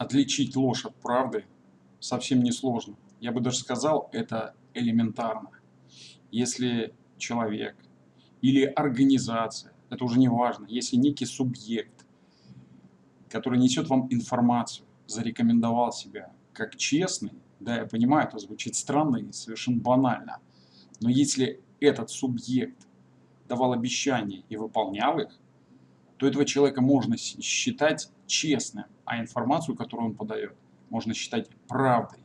Отличить ложь от правды совсем не сложно. Я бы даже сказал, это элементарно. Если человек или организация, это уже не важно, если некий субъект, который несет вам информацию, зарекомендовал себя как честный, да, я понимаю, это звучит странно и совершенно банально, но если этот субъект давал обещания и выполнял их, то этого человека можно считать честным, а информацию, которую он подает, можно считать правдой.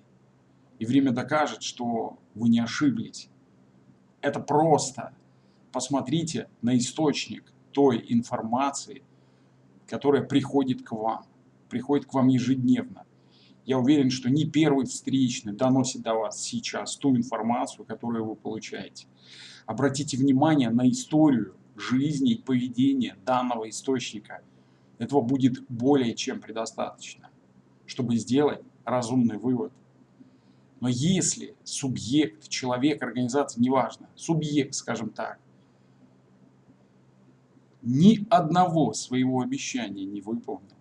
И время докажет, что вы не ошиблись. Это просто. Посмотрите на источник той информации, которая приходит к вам. Приходит к вам ежедневно. Я уверен, что не первый встречный доносит до вас сейчас ту информацию, которую вы получаете. Обратите внимание на историю жизни и поведения данного источника. Этого будет более чем предостаточно, чтобы сделать разумный вывод. Но если субъект, человек, организация, неважно, субъект, скажем так, ни одного своего обещания не выполнил,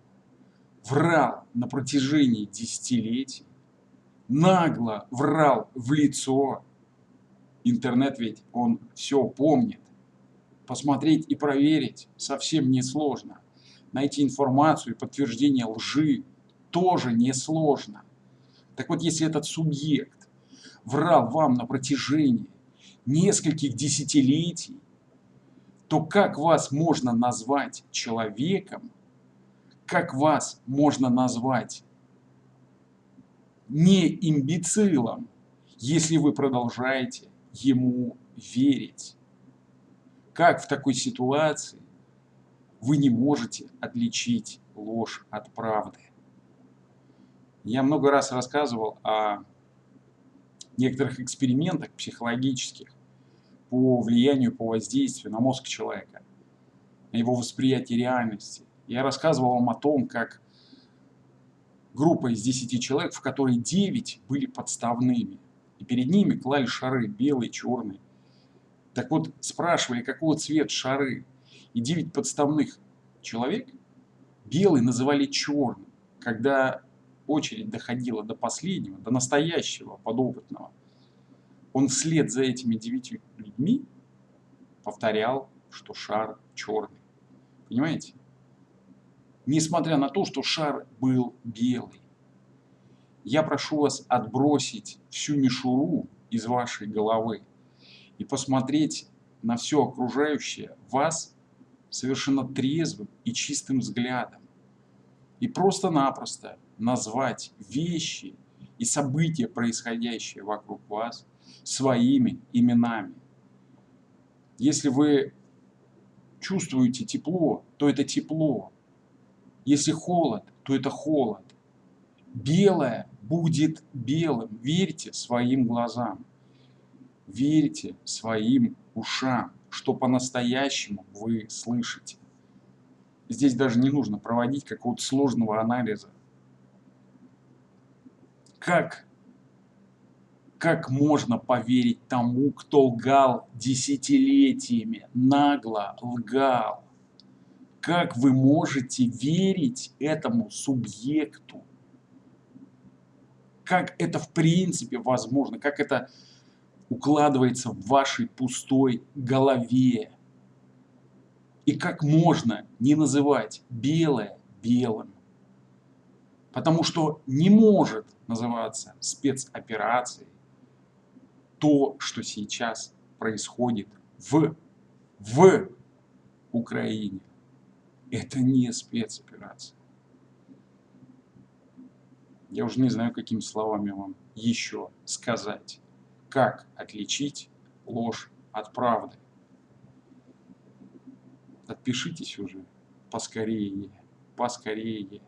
врал на протяжении десятилетий, нагло врал в лицо, интернет ведь он все помнит, посмотреть и проверить совсем несложно. Найти информацию и подтверждение лжи тоже несложно. Так вот, если этот субъект врал вам на протяжении нескольких десятилетий, то как вас можно назвать человеком, как вас можно назвать не имбецилом, если вы продолжаете ему верить? Как в такой ситуации вы не можете отличить ложь от правды? Я много раз рассказывал о некоторых экспериментах психологических по влиянию, по воздействию на мозг человека, на его восприятие реальности. Я рассказывал вам о том, как группа из 10 человек, в которой 9 были подставными, и перед ними клали шары белый, черный, так вот, спрашивали, какого цвета шары. И 9 подставных человек белый называли черным. Когда очередь доходила до последнего, до настоящего подопытного, он вслед за этими девятью людьми повторял, что шар черный. Понимаете? Несмотря на то, что шар был белый. Я прошу вас отбросить всю мишуру из вашей головы и посмотреть на все окружающее вас совершенно трезвым и чистым взглядом. И просто-напросто назвать вещи и события, происходящие вокруг вас, своими именами. Если вы чувствуете тепло, то это тепло. Если холод, то это холод. Белое будет белым. Верьте своим глазам верьте своим ушам, что по-настоящему вы слышите. Здесь даже не нужно проводить какого-то сложного анализа. Как, как можно поверить тому, кто лгал десятилетиями, нагло лгал? Как вы можете верить этому субъекту? Как это в принципе возможно? Как это укладывается в вашей пустой голове. И как можно не называть белое белым? Потому что не может называться спецоперацией то, что сейчас происходит в, в Украине. Это не спецоперация. Я уже не знаю, какими словами вам еще сказать как отличить ложь от правды. Отпишитесь уже поскорее, поскорее.